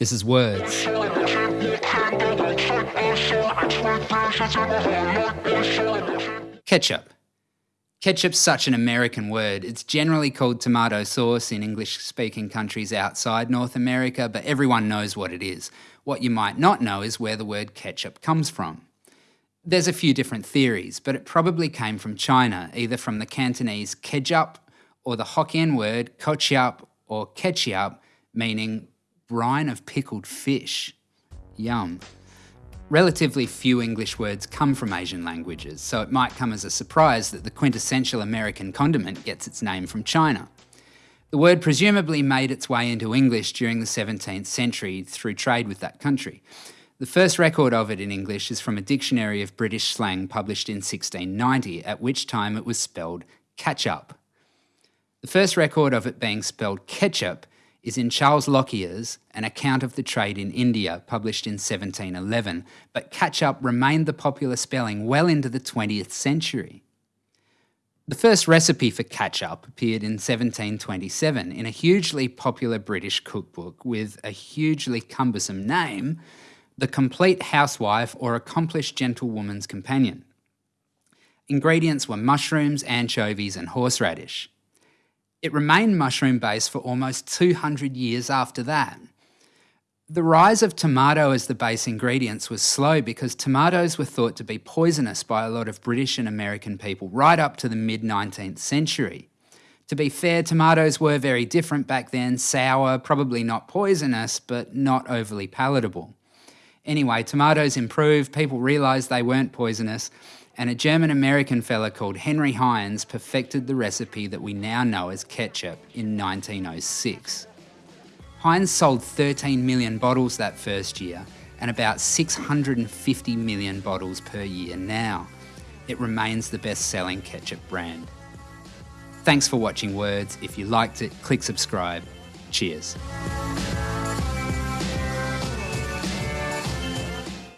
This is Words. Ketchup. Ketchup's such an American word. It's generally called tomato sauce in English speaking countries outside North America, but everyone knows what it is. What you might not know is where the word ketchup comes from. There's a few different theories, but it probably came from China, either from the Cantonese kejup or the Hokkien word kochiap or ketchup, meaning brine of pickled fish. Yum. Relatively few English words come from Asian languages, so it might come as a surprise that the quintessential American condiment gets its name from China. The word presumably made its way into English during the 17th century through trade with that country. The first record of it in English is from a dictionary of British slang published in 1690, at which time it was spelled catch up. The first record of it being spelled ketchup is in Charles Lockyer's An Account of the Trade in India, published in 1711, but catch-up remained the popular spelling well into the 20th century. The first recipe for catch-up appeared in 1727 in a hugely popular British cookbook with a hugely cumbersome name, The Complete Housewife or Accomplished Gentlewoman's Companion. Ingredients were mushrooms, anchovies and horseradish. It remained mushroom based for almost 200 years after that. The rise of tomato as the base ingredients was slow because tomatoes were thought to be poisonous by a lot of British and American people right up to the mid 19th century. To be fair, tomatoes were very different back then sour, probably not poisonous, but not overly palatable. Anyway, tomatoes improved, people realised they weren't poisonous, and a German American fella called Henry Heinz perfected the recipe that we now know as ketchup in 1906. Heinz sold 13 million bottles that first year and about 650 million bottles per year now. It remains the best selling ketchup brand. Thanks for watching Words. If you liked it, click subscribe. Cheers.